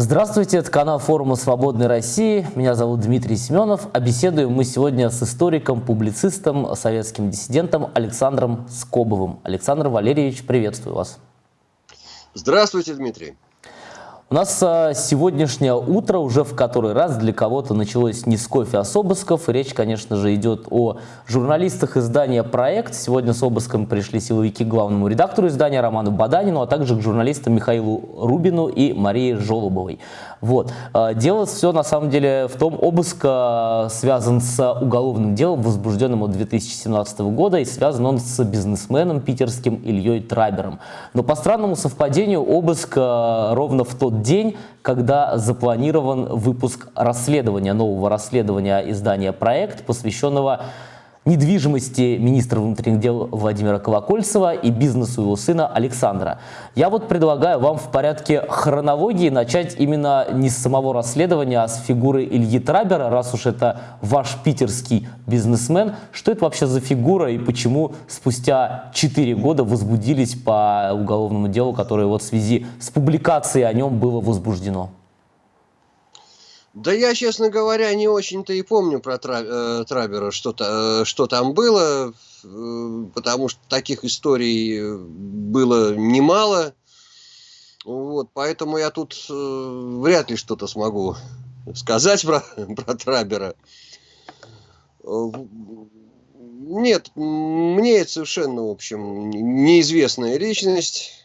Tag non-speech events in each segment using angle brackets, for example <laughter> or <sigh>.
Здравствуйте, это канал форума «Свободной России». Меня зовут Дмитрий Семенов. А беседуем мы сегодня с историком, публицистом, советским диссидентом Александром Скобовым. Александр Валерьевич, приветствую вас. Здравствуйте, Дмитрий. У нас а, сегодняшнее утро уже в который раз для кого-то началось не с кофе, а с обысков. Речь, конечно же, идет о журналистах издания «Проект». Сегодня с обыском пришли силовики к главному редактору издания Роману Баданину, а также к журналистам Михаилу Рубину и Марии Жолобовой. Вот. А, дело все на самом деле в том, обыск а, связан с уголовным делом, возбужденным от 2017 года, и связан он с бизнесменом питерским Ильей Трабером. Но по странному совпадению обыск ровно в тот день, когда запланирован выпуск расследования, нового расследования издания «Проект», посвященного недвижимости министра внутренних дел Владимира Колокольцева и бизнесу его сына Александра. Я вот предлагаю вам в порядке хронологии начать именно не с самого расследования, а с фигуры Ильи Трабера, раз уж это ваш питерский бизнесмен. Что это вообще за фигура и почему спустя 4 года возбудились по уголовному делу, которое вот в связи с публикацией о нем было возбуждено? Да я, честно говоря, не очень-то и помню про э, Трабера, что, -то, э, что там было, э, потому что таких историй было немало. Вот, поэтому я тут вряд ли что-то смогу сказать про, <laughs> про Трабера. Нет, мне это совершенно, в общем, неизвестная личность.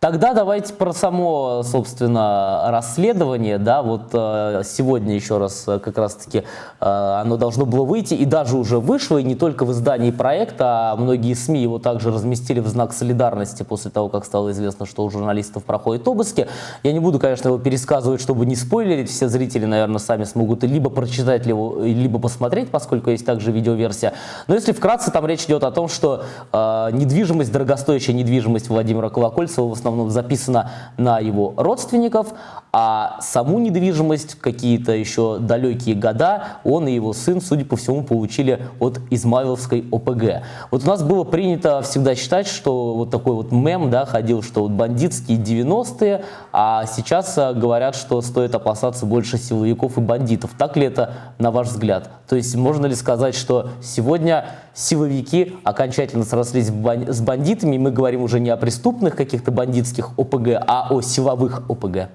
Тогда давайте про само, собственно, расследование, да, вот э, сегодня еще раз э, как раз-таки э, оно должно было выйти и даже уже вышло, и не только в издании проекта, а многие СМИ его также разместили в знак солидарности после того, как стало известно, что у журналистов проходят обыски. Я не буду, конечно, его пересказывать, чтобы не спойлерить, все зрители, наверное, сами смогут либо прочитать, либо посмотреть, поскольку есть также видеоверсия. Но если вкратце, там речь идет о том, что э, недвижимость, дорогостоящая недвижимость Владимира Колокольцева в основном основном записано на его родственников, а саму недвижимость, какие-то еще далекие года, он и его сын, судя по всему, получили от Измайловской ОПГ. Вот у нас было принято всегда считать, что вот такой вот мем да, ходил, что вот бандитские 90-е, а сейчас а, говорят, что стоит опасаться больше силовиков и бандитов. Так ли это, на ваш взгляд? То есть можно ли сказать, что сегодня силовики окончательно срослись с бандитами, и мы говорим уже не о преступных каких-то бандитских ОПГ, а о силовых ОПГ?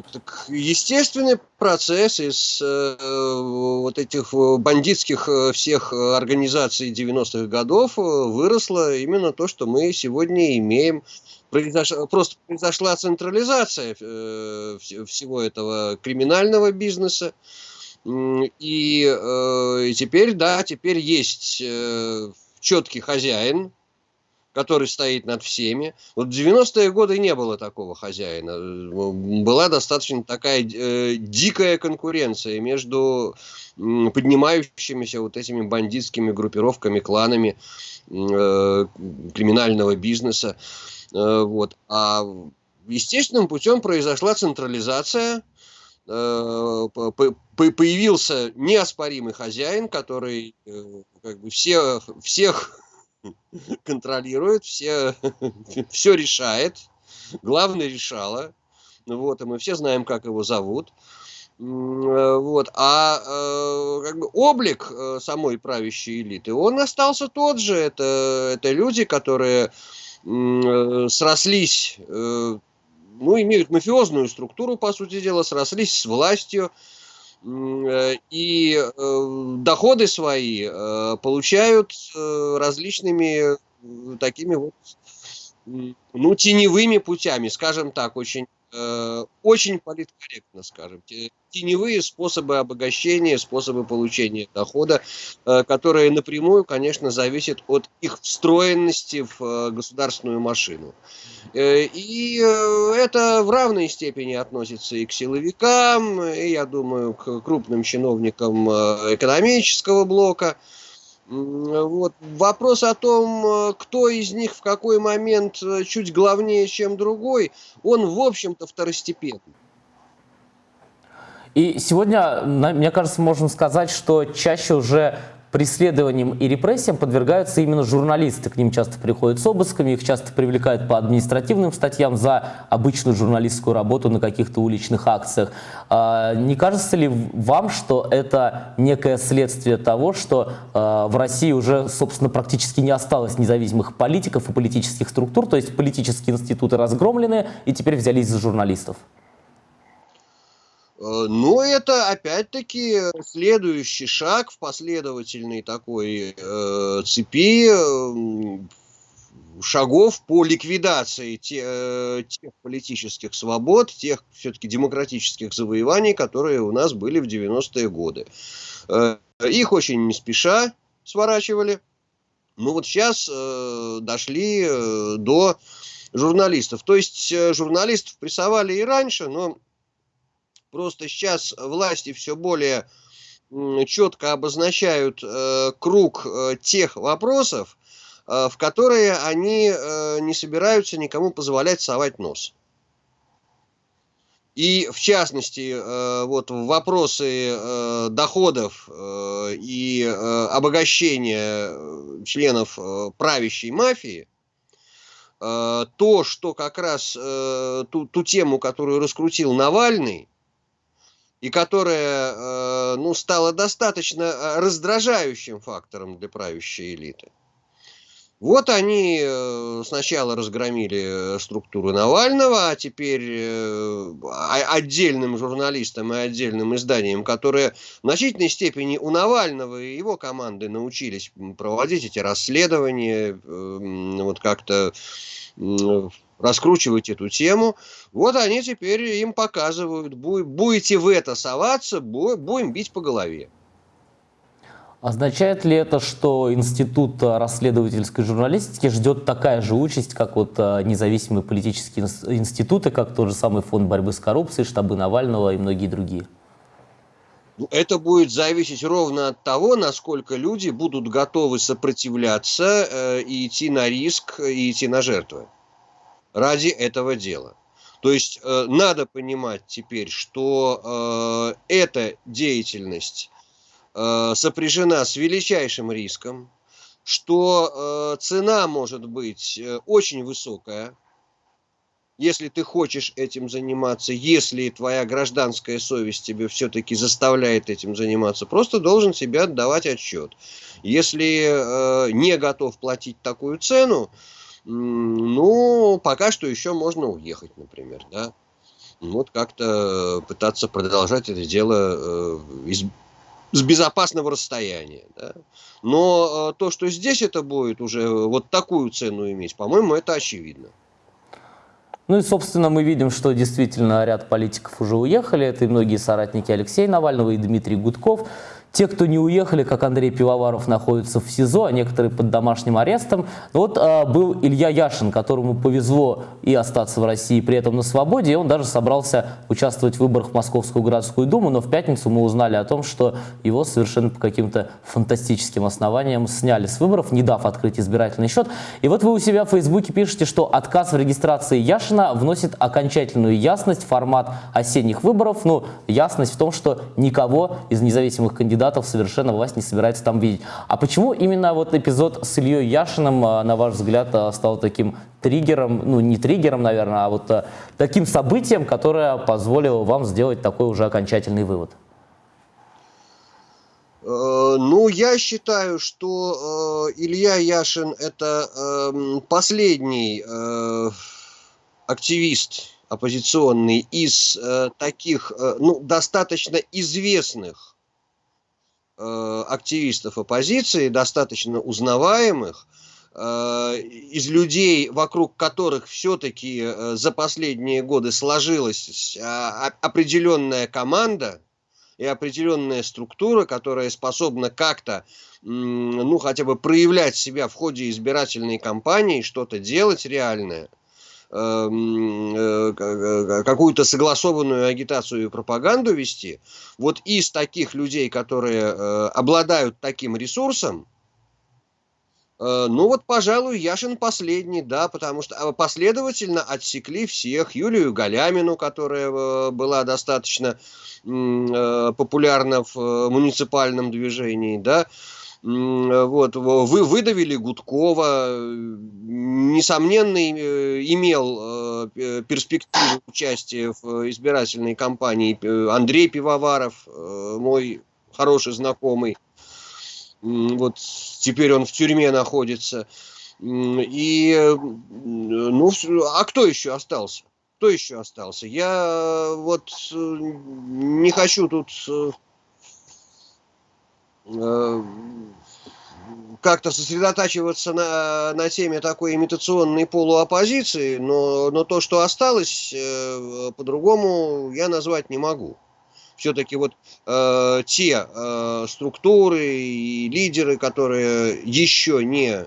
Так, естественный процесс из э, вот этих бандитских э, всех организаций 90-х годов э, выросло именно то, что мы сегодня имеем. Произошла, просто произошла централизация э, всего этого криминального бизнеса. И, э, теперь, да, теперь есть э, четкий хозяин, который стоит над всеми. Вот в 90-е годы не было такого хозяина. Была достаточно такая э, дикая конкуренция между э, поднимающимися вот этими бандитскими группировками, кланами э, криминального бизнеса. Э, вот. А естественным путем произошла централизация Э, появился неоспоримый хозяин, который э, как бы все, всех <laughs> контролирует, все, <laughs> все решает. Главное решало. Вот, и мы все знаем, как его зовут. Э, вот. А как бы облик самой правящей элиты, он остался тот же. Это, это люди, которые срослись ну, имеют мафиозную структуру, по сути дела, срослись с властью, э, и э, доходы свои э, получают различными такими вот, ну, теневыми путями, скажем так, очень Э, очень политкорректно, скажем, теневые способы обогащения, способы получения дохода, э, которые напрямую, конечно, зависят от их встроенности в э, государственную машину. И это в равной степени относится и к силовикам, и, я думаю, к крупным чиновникам экономического блока – вот. Вопрос о том, э, кто из них в какой момент э, чуть главнее, чем другой, он, в общем-то, второстепенный. И сегодня, мне кажется, можем сказать, что чаще уже преследованиям и репрессиям подвергаются именно журналисты. К ним часто приходят с обысками, их часто привлекают по административным статьям за обычную журналистскую работу на каких-то уличных акциях. А, не кажется ли вам, что это некое следствие того, что а, в России уже, собственно, практически не осталось независимых политиков и политических структур, то есть политические институты разгромлены и теперь взялись за журналистов? Э, но это опять-таки следующий шаг в последовательной такой э, цепи э, шагов по ликвидации те, э, тех политических свобод, тех все-таки демократических завоеваний, которые у нас были в 90-е годы. Э, их очень не спеша сворачивали. Ну вот сейчас э, дошли э, до журналистов. То есть э, журналистов прессовали и раньше, но Просто сейчас власти все более четко обозначают э, круг э, тех вопросов, э, в которые они не собираются никому позволять совать нос. И в частности, э, вот вопросы доходов и обогащения членов правящей мафии, то, что как раз ту, ту тему, которую раскрутил Навальный, и которая э, ну, стала достаточно э, раздражающим фактором для правящей элиты. Вот они э, сначала разгромили структуру Навального, а теперь отдельным журналистам и отдельным изданиям, которые в значительной степени у Навального и его команды научились проводить эти расследования, вот как-то раскручивать эту тему. Вот они теперь им показывают, будете в это соваться, будем бить по голове. Означает ли это, что Институт расследовательской журналистики ждет такая же участь, как вот а, независимые политические институты, как тот же самый фонд борьбы с коррупцией, штабы Навального и многие другие? Ну, это будет зависеть ровно от того, насколько люди будут готовы сопротивляться э, и идти на риск, и идти на жертвы ради этого дела. То есть э, надо понимать теперь, что э, эта деятельность э, сопряжена с величайшим риском, что э, цена может быть э, очень высокая, если ты хочешь этим заниматься, если твоя гражданская совесть тебе все-таки заставляет этим заниматься, просто должен себе отдавать отчет. Если э, не готов платить такую цену, ну, пока что еще можно уехать, например, да. Вот как-то пытаться продолжать это дело э, из, с безопасного расстояния. Да? Но э, то, что здесь это будет уже вот такую цену иметь, по-моему, это очевидно. Ну и, собственно, мы видим, что действительно ряд политиков уже уехали. Это и многие соратники Алексея Навального, и Дмитрий Гудков. Те, кто не уехали, как Андрей Пивоваров, находятся в СИЗО, а некоторые под домашним арестом. Вот а, был Илья Яшин, которому повезло и остаться в России при этом на свободе, и он даже собрался участвовать в выборах в Московскую городскую думу, но в пятницу мы узнали о том, что его совершенно по каким-то фантастическим основаниям сняли с выборов, не дав открыть избирательный счет. И вот вы у себя в Фейсбуке пишете, что отказ в регистрации Яшина вносит окончательную ясность в формат осенних выборов, ну, ясность в том, что никого из независимых кандидатов кандидатов совершенно власть не собирается там видеть. А почему именно вот эпизод с Ильей Яшиным, а, на ваш взгляд, а, стал таким триггером, ну не триггером, наверное, а вот а, таким событием, которое позволило вам сделать такой уже окончательный вывод? Э, ну, я считаю, что э, Илья Яшин это э, последний э, активист оппозиционный из э, таких, э, ну, достаточно известных активистов оппозиции, достаточно узнаваемых, э, из людей, вокруг которых все-таки э, за последние годы сложилась а, определенная команда и определенная структура, которая способна как-то, ну, хотя бы проявлять себя в ходе избирательной кампании, что-то делать реальное – э, э, какую-то согласованную агитацию и пропаганду вести, вот из таких людей, которые э, обладают таким ресурсом, ну вот, пожалуй, Яшин последний, да, потому что последовательно отсекли всех. Юлию Галямину, которая была достаточно популярна в муниципальном движении, да, Вот, вы выдавили Гудкова, несомненно, имел перспективу участия в избирательной кампании Андрей Пивоваров, мой хороший знакомый. Вот теперь он в тюрьме находится. И, ну, а кто еще остался? Кто еще остался? Я вот не хочу тут Э, как-то сосредотачиваться на, на теме такой имитационной полуоппозиции, но, но то, что осталось, э, по-другому я назвать не могу. Все-таки вот э, те э, структуры и лидеры, которые еще не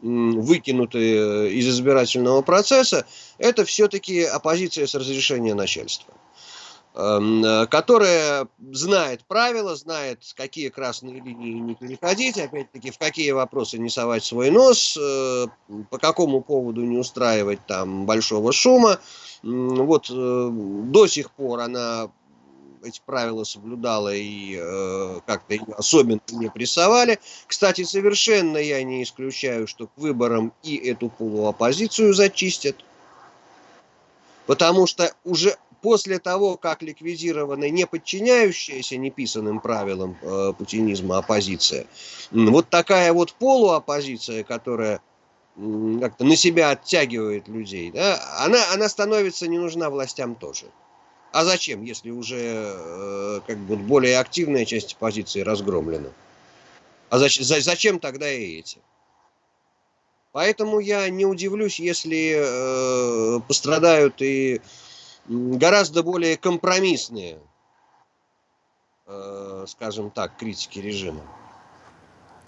выкинуты из избирательного процесса, это все-таки оппозиция с разрешения начальства. Эм, э, которая знает правила, знает, какие красные линии не переходить, опять-таки, в какие вопросы не совать свой нос, э, по какому поводу не устраивать там большого шума. Вот э, до сих пор она эти правила соблюдала и э, как-то особенно не прессовали. Кстати, совершенно я не исключаю, что к выборам и эту полуоппозицию зачистят. Потому что уже после того, как ликвидирована не подчиняющаяся неписанным правилам э, путинизма оппозиция, вот такая вот полуоппозиция, которая как-то на себя оттягивает людей, да, она, она становится не нужна властям тоже. А зачем, если уже э, как бы более активная часть оппозиции разгромлена? А зачем, зачем тогда и эти? Поэтому я не удивлюсь, если э, пострадают и гораздо более компромиссные, э, скажем так, критики режима.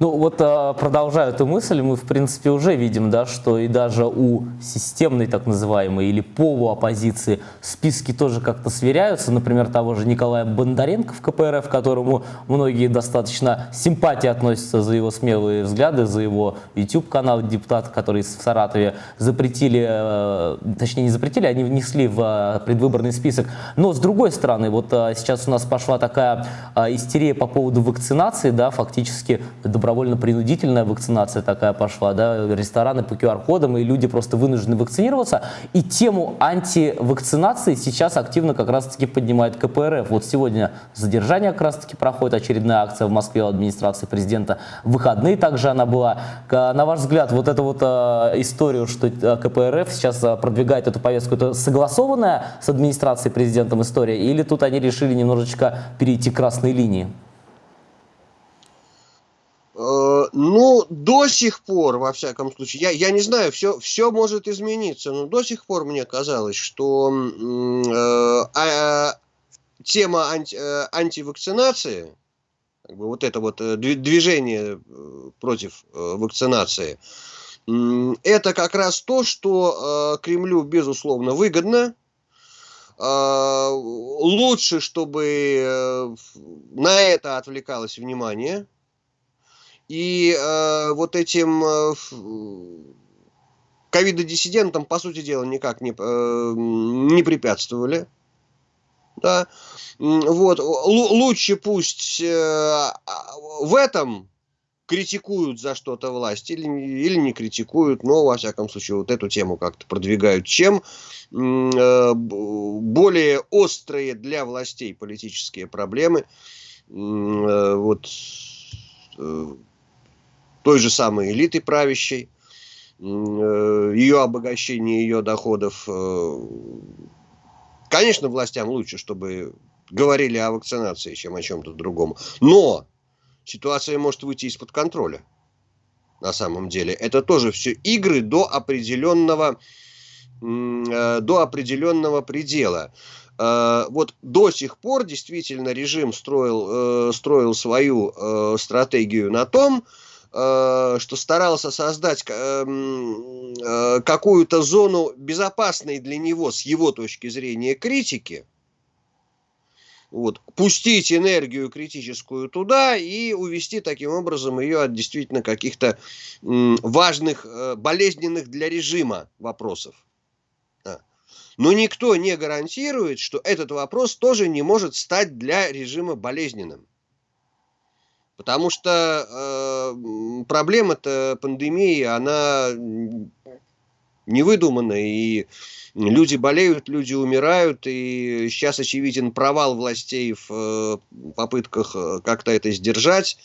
Ну вот а, продолжая эту мысль, мы в принципе уже видим, да, что и даже у системной так называемой или полуоппозиции списки тоже как-то сверяются. Например, того же Николая Бондаренко в КПРФ, которому многие достаточно симпатии относятся за его смелые взгляды, за его YouTube-канал депутата, который в Саратове запретили, э, точнее не запретили, они внесли в э, предвыборный список. Но с другой стороны, вот э, сейчас у нас пошла такая истерия по поводу вакцинации, да, фактически добровольно-принудительная вакцинация такая пошла, да, рестораны по QR-кодам, и люди просто вынуждены вакцинироваться. И тему антивакцинации сейчас активно как раз-таки поднимает КПРФ. Вот сегодня задержание как раз-таки проходит, очередная акция в Москве у администрации президента. В выходные также она была. На ваш взгляд, вот эту вот э, историю, что э, КПРФ сейчас э, продвигает эту повестку, это согласованная с администрацией президентом история, или тут они решили немножечко перейти красной линии? Э, ну, до сих пор, во всяком случае, я, я не знаю, все, все может измениться, но до сих пор мне казалось, что э, а, тема анти, э, антивакцинации, как бы вот это вот э, движение против вакцинации, это как раз то, что Кремлю, безусловно, выгодно, лучше, чтобы на это отвлекалось внимание, и э, вот этим э, ковидодиссидентам, по сути дела, никак не, э, не препятствовали. Да? Вот. Л лучше пусть э, в этом критикуют за что-то власть или, или не критикуют, но, во всяком случае, вот эту тему как-то продвигают, чем э, более острые для властей политические проблемы. Э, вот э, той же самой элиты правящей, э, ее обогащение, ее доходов. Э, конечно, властям лучше, чтобы говорили о вакцинации, чем о чем-то другом. Но ситуация может выйти из-под контроля. На самом деле. Это тоже все игры до определенного, э, до определенного предела. Вот до сих пор действительно режим строил, строил свою стратегию на том, Э, что старался создать эм, э, какую-то зону безопасной для него с его точки зрения критики, вот, пустить энергию критическую туда и увести таким образом ее от действительно каких-то важных, э, болезненных для режима вопросов. Но никто не гарантирует, что этот вопрос тоже не может стать для режима болезненным. Потому что э, проблема-то пандемии, она невыдуманная, и люди болеют, люди умирают, и сейчас очевиден провал властей в э, попытках э, как-то это сдержать.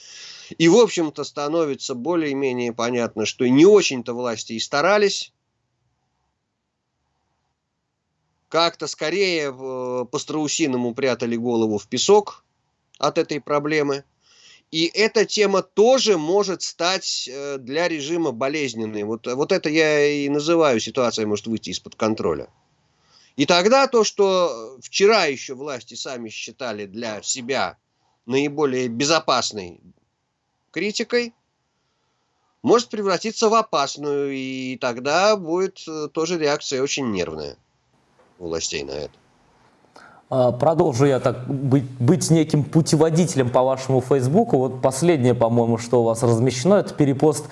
И, в общем-то, становится более-менее понятно, что не очень-то власти и старались. Как-то скорее э, по-страусиному прятали голову в песок от этой проблемы. И эта тема тоже может стать э, для режима болезненной. Вот, вот это я и называю ситуация может выйти из-под контроля. И тогда то, что вчера еще власти сами считали для себя наиболее безопасной критикой, может превратиться в опасную, и тогда будет э, тоже реакция очень нервная у властей на это. А, продолжу я так быть, быть неким путеводителем по вашему Фейсбуку. Вот последнее, по-моему, что у вас размещено, это перепост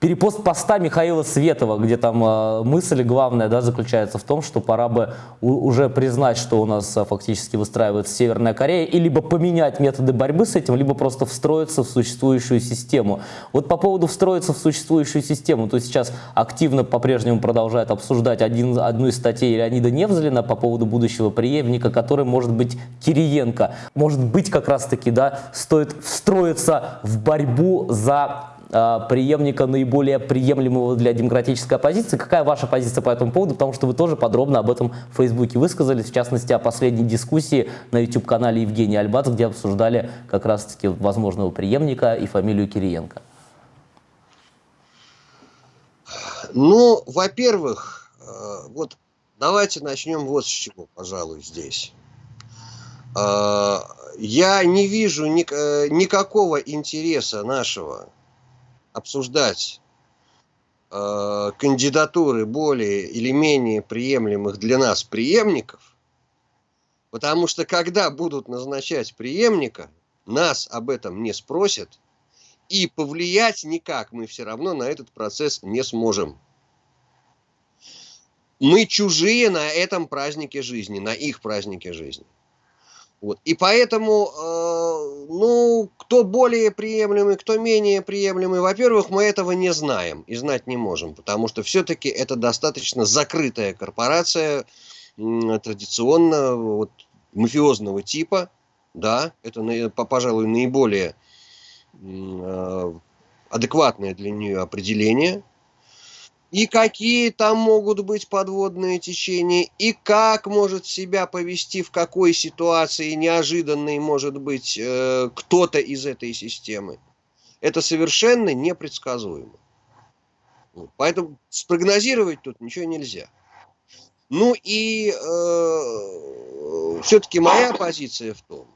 перепост поста Михаила Светова, где там э, мысль главная да, заключается в том, что пора бы у, уже признать, что у нас э, фактически выстраивается Северная Корея, и либо поменять методы борьбы с этим, либо просто встроиться в существующую систему. Вот по поводу встроиться в существующую систему, то сейчас активно по-прежнему продолжает обсуждать один, одну из статей Леонида Невзлина по поводу будущего преемника, который может быть Кириенко. Может быть как раз-таки да, стоит встроиться в борьбу за преемника наиболее приемлемого для демократической оппозиции. Какая ваша позиция по этому поводу? Потому что вы тоже подробно об этом в Фейсбуке высказались, в частности, о последней дискуссии на YouTube-канале Евгений Альбац, где обсуждали как раз-таки возможного преемника и фамилию Кириенко. Ну, во-первых, э, вот давайте начнем вот с чего, пожалуй, здесь. Э, я не вижу э, никакого интереса нашего обсуждать э, кандидатуры более или менее приемлемых для нас преемников, потому что когда будут назначать преемника, нас об этом не спросят, и повлиять никак мы все равно на этот процесс не сможем. Мы чужие на этом празднике жизни, на их празднике жизни. Вот. И поэтому, э, ну, кто более приемлемый, кто менее приемлемый, во-первых, мы этого не знаем и знать не можем, потому что все-таки это достаточно закрытая корпорация, традиционно вот, мафиозного типа, да, это, пожалуй, наиболее э, адекватное для нее определение – и какие там могут быть подводные течения, и как может себя повести, в какой ситуации неожиданной может быть э, кто-то из этой системы. Это совершенно непредсказуемо. Поэтому спрогнозировать тут ничего нельзя. Ну и э, все-таки моя позиция в том,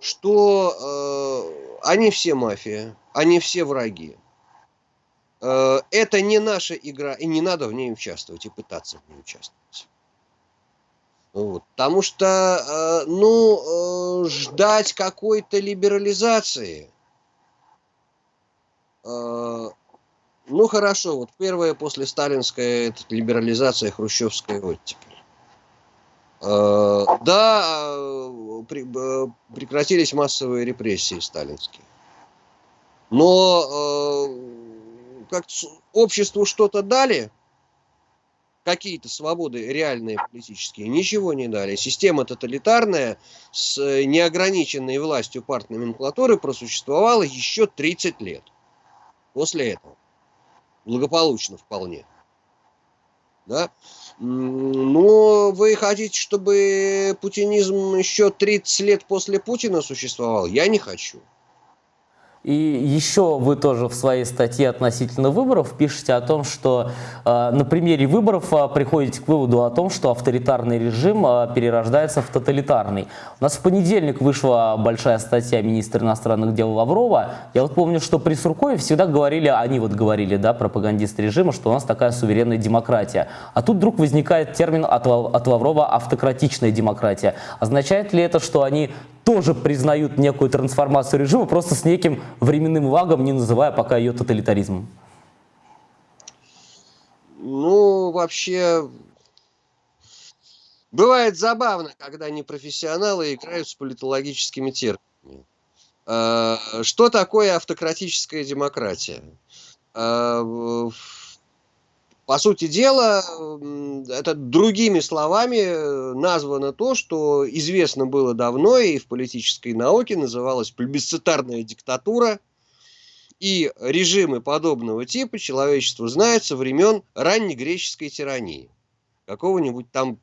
что э, они все мафия, они все враги. Э, это не наша игра, и не надо в ней участвовать и пытаться в ней участвовать. Вот. Потому что, э, ну, э, ждать какой-то либерализации, ну, хорошо, вот первая после сталинская это либерализация хрущевская оттепель. Да, прекратились массовые репрессии сталинские. Но как обществу что-то дали, какие-то свободы реальные политические, ничего не дали. Система тоталитарная с неограниченной властью партной номенклатуры просуществовала еще 30 лет. После этого. Благополучно вполне. Да? Но вы хотите, чтобы путинизм еще 30 лет после Путина существовал? Я не хочу. И еще вы тоже в своей статье относительно выборов пишете о том, что э, на примере выборов э, приходите к выводу о том, что авторитарный режим э, перерождается в тоталитарный. У нас в понедельник вышла большая статья министра иностранных дел Лаврова. Я вот помню, что при Суркове всегда говорили, они вот говорили, да, пропагандисты режима, что у нас такая суверенная демократия. А тут вдруг возникает термин от, от Лаврова «автократичная демократия». Означает ли это, что они тоже признают некую трансформацию режима, просто с неким временным лагом, не называя пока ее тоталитаризмом? Ну, вообще, бывает забавно, когда непрофессионалы играют с политологическими терминами. Что такое автократическая демократия? По сути дела, это другими словами названо то, что известно было давно и в политической науке называлось плебисцитарная диктатура. И режимы подобного типа человечество знает со времен раннегреческой тирании. Какого-нибудь там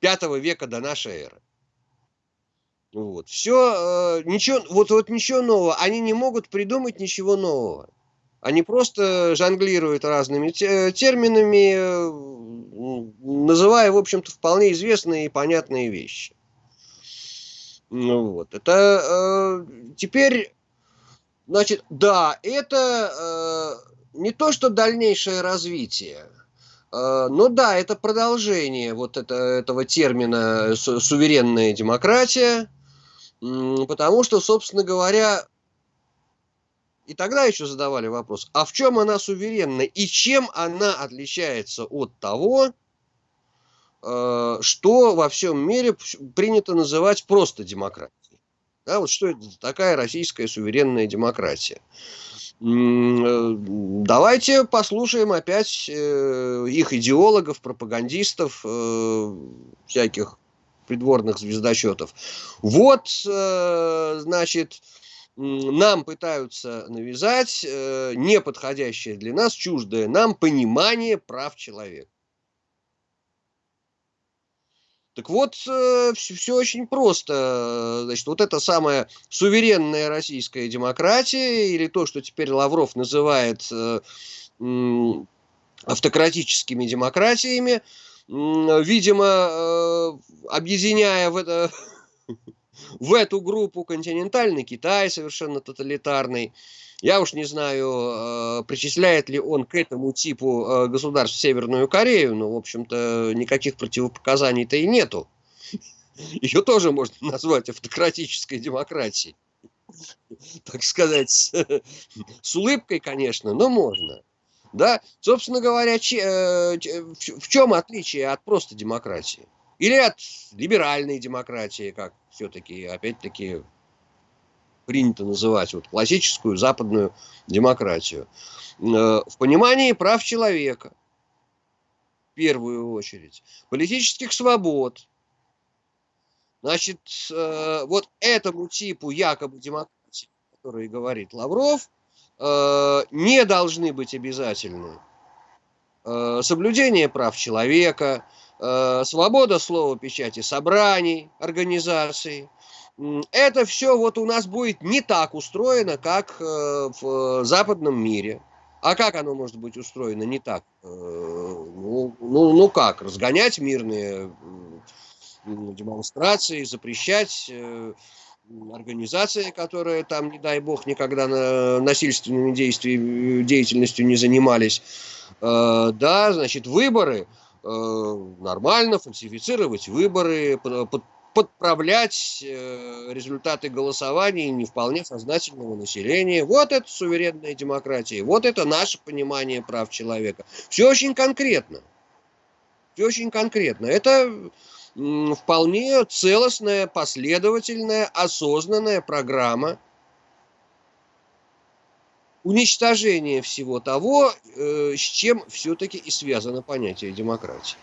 пятого века до нашей эры. Вот. Все, э, ничего, вот, вот ничего нового. Они не могут придумать ничего нового. Они просто жонглируют разными терминами, э, называя, в общем-то, вполне известные и понятные вещи. Ну вот. Это э, теперь, значит, да, это э, не то, что дальнейшее развитие, э, но да, это продолжение вот это, этого термина суверенная демократия, потому что, собственно говоря, и тогда еще задавали вопрос, а в чем она суверенна и чем она отличается от того, э, что во всем мире принято называть просто демократией. Да, вот что это такая российская суверенная демократия. Э, давайте послушаем опять э, их идеологов, пропагандистов, всяких придворных звездочетов. Вот, значит, нам пытаются навязать э, неподходящее для нас, чуждое нам понимание прав человека. Так вот, э, все, очень просто. Значит, вот эта самая суверенная российская демократия, или то, что теперь Лавров называет э, автократическими демократиями, видимо, э, объединяя в это <laughs> в эту группу континентальный Китай совершенно тоталитарный. Я уж не знаю, э, причисляет ли он к этому типу э, государств Северную Корею, но, в общем-то, никаких противопоказаний-то и нету. Ее тоже можно <laughs> назвать автократической демократией. Так сказать, с улыбкой, конечно, но можно. Да, собственно говоря, э, в чем отличие от просто демократии? Или от либеральной демократии, как все-таки, опять-таки, принято называть вот классическую западную демократию. Э, в понимании прав человека, в первую очередь, политических свобод. Значит, э, вот этому типу якобы демократии, который говорит Лавров, э, не должны быть обязательны соблюдение прав человека, свобода слова, печати, собраний, организаций. Это все вот у нас будет не так устроено, как э, в западном мире. А как оно может быть устроено не так? Э, ну, ну, ну как, разгонять мирные демонстрации, запрещать организации, которые там, не дай бог, никогда насильственными действиями, деятельностью не занимались. Да, значит, выборы – Э, нормально фальсифицировать выборы, подправлять э, результаты голосования не вполне сознательного населения. Вот это суверенная демократия, вот это наше понимание прав человека. Все очень конкретно. Все очень конкретно. Это вполне целостная, последовательная, осознанная программа уничтожение всего того, э, с чем все-таки и связано понятие демократии.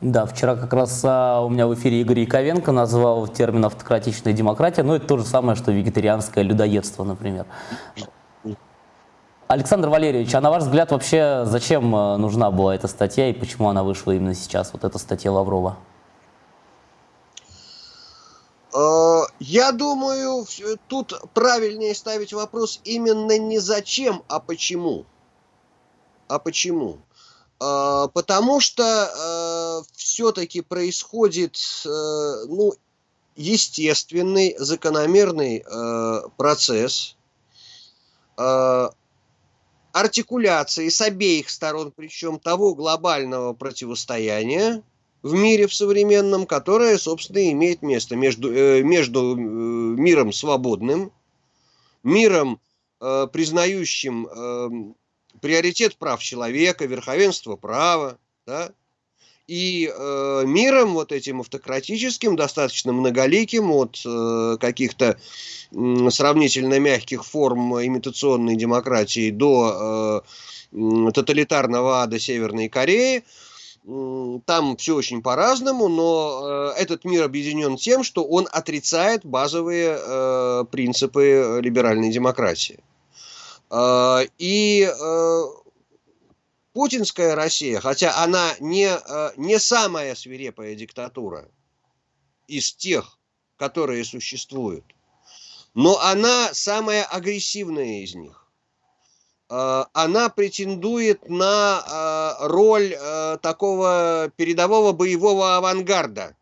Да, вчера как раз а, у меня в эфире Игорь Яковенко назвал термин автократичная демократия, но это то же самое, что вегетарианское людоедство, например. Александр Валерьевич, а на ваш взгляд вообще зачем э, нужна была эта статья и почему она вышла именно сейчас, вот эта статья Лаврова? Э, я думаю, тут правильнее ставить вопрос именно не зачем, а почему. А почему? Э, потому что э, все-таки происходит ну, естественный, закономерный процесс артикуляции с обеих сторон, причем того глобального противостояния, в мире в современном, которое, собственно, имеет место между, э, между э, миром свободным, миром, э, признающим э, приоритет прав человека, верховенство права, да, и э, миром вот этим автократическим, достаточно многоликим от э, каких-то э, сравнительно мягких форм имитационной демократии до э, тоталитарного ада Северной Кореи, там все очень по-разному, но э, этот мир объединен тем, что он отрицает базовые э, принципы либеральной демократии. Э, и э, путинская Россия, хотя она не, э, не самая свирепая диктатура из тех, которые существуют, но она самая агрессивная из них. Э, она претендует на э, роль такого передового боевого авангарда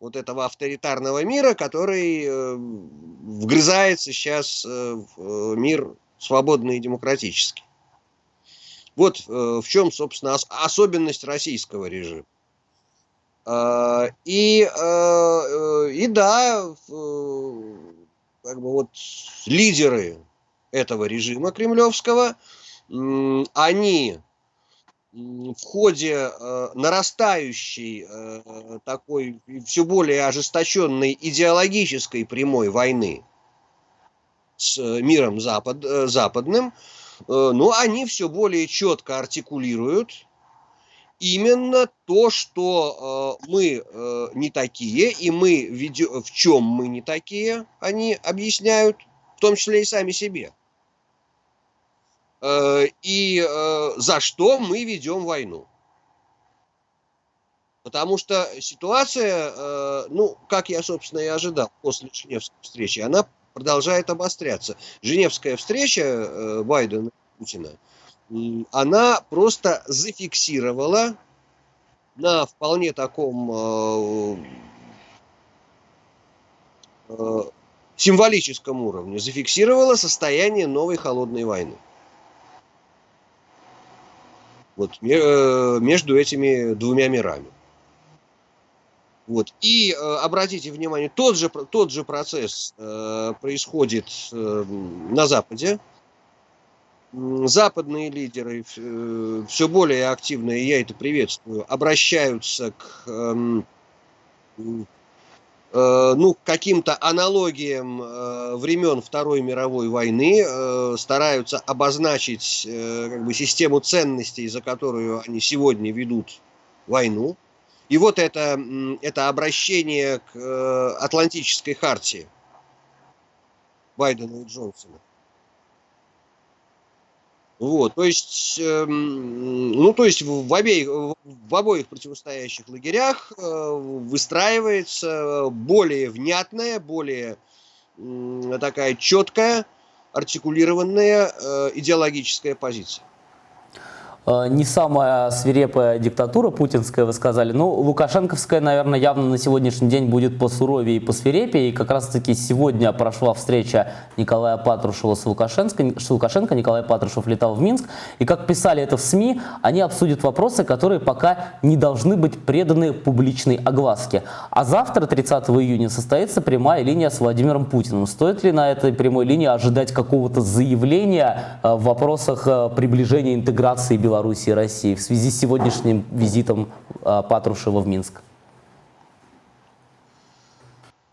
вот этого авторитарного мира, который вгрызается сейчас в мир свободный и демократический. Вот э, в чем, собственно, ос особенность российского режима. Э, и, э, э и да, э, как бы вот лидеры этого режима кремлевского, э, они в ходе э, нарастающей э, такой все более ожесточенной идеологической прямой войны с миром запад, э, западным, Э, но они все более четко артикулируют именно то, что э, мы э, не такие, и мы ведем, в чем мы не такие, они объясняют, в том числе и сами себе. И за что мы ведем войну. Потому что ситуация, ну, как я, собственно, и ожидал после Женевской встречи, она продолжает обостряться. Женевская встреча э, Байдена и Путина, она просто зафиксировала на вполне таком э, э, символическом уровне, зафиксировала состояние новой холодной войны. Вот между этими двумя мирами. Вот. И э, обратите внимание, тот же, тот же процесс э, происходит э, на Западе. Западные лидеры э, все более активно, и я это приветствую, обращаются к э, э, ну, каким-то аналогиям э, времен Второй мировой войны, э, стараются обозначить э, как бы, систему ценностей, за которую они сегодня ведут войну. И вот это, это обращение к э, Атлантической хартии Байдена и Джонсона. Вот, то есть, э, ну, то есть в, обеих, в обоих противостоящих лагерях э, выстраивается более внятная, более э, такая четкая, артикулированная э, идеологическая позиция. Э, не самая свирепая диктатура путинская, вы сказали. Ну, лукашенковская, наверное, явно на сегодняшний день будет посуровее и посвирепее. И как раз-таки сегодня прошла встреча Николая Патрушева с Лукашенко. С Лукашенко. Николай Патрушев летал в Минск. И как писали это в СМИ, они обсудят вопросы, которые пока не должны быть преданы публичной огласке. А завтра, 30 июня, состоится прямая линия с Владимиром Путиным. Стоит ли на этой прямой линии ожидать какого-то заявления э, в вопросах э, приближения интеграции Беларуси Беларуси и России в связи с сегодняшним визитом а, Патрушева в Минск?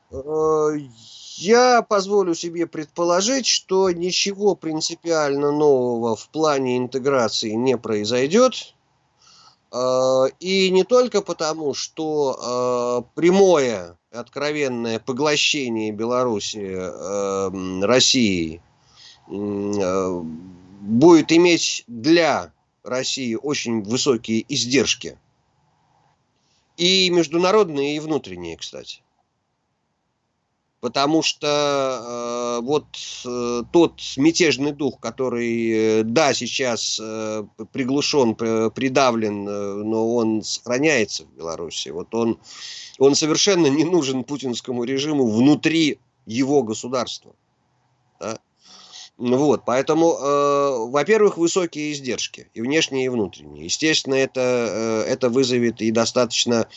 Э, я позволю себе предположить, что ничего принципиально нового в плане интеграции не произойдет. Э, и не только потому, что э, прямое, откровенное поглощение Беларуси Россией будет иметь для России очень высокие издержки. И международные, и внутренние, кстати. Потому что э, вот э, тот мятежный дух, который, э, да, сейчас э, приглушен, придавлен, э, но он сохраняется в Беларуси. Вот он, он совершенно не нужен путинскому режиму внутри его государства. Вот, поэтому, э, во-первых, высокие издержки, и внешние, и внутренние. Естественно, это, э, это вызовет и достаточно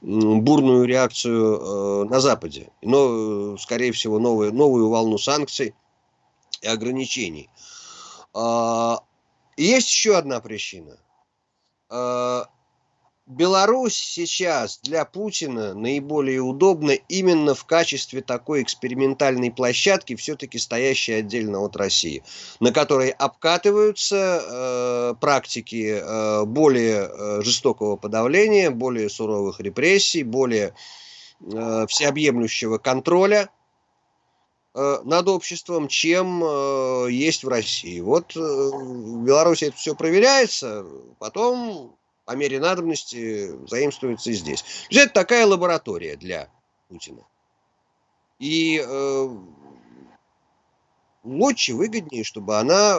бурную реакцию э, на Западе. Но, э, скорее всего, новую, новую волну санкций и ограничений. Э, есть еще одна причина. Э, Беларусь сейчас для Путина наиболее удобна именно в качестве такой экспериментальной площадки, все-таки стоящей отдельно от России, на которой обкатываются э, практики э, более э, жестокого подавления, более суровых репрессий, более э, всеобъемлющего контроля э, над обществом, чем э, есть в России. Вот э, в Беларуси это все проверяется, потом по мере надобности заимствуется и здесь. То есть это такая лаборатория для Путина. И э, лучше, выгоднее, чтобы она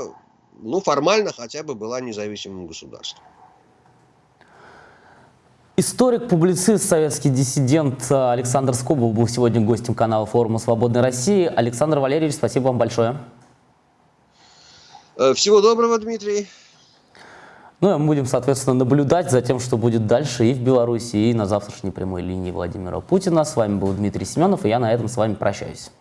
ну, формально хотя бы была независимым государством. Историк, публицист, советский диссидент Александр Скобов был сегодня гостем канала форума «Свободной России». Александр Валерьевич, спасибо вам большое. Э, всего доброго, Дмитрий. Ну, а мы будем, соответственно, наблюдать за тем, что будет дальше и в Беларуси, и на завтрашней прямой линии Владимира Путина. С вами был Дмитрий Семенов, и я на этом с вами прощаюсь.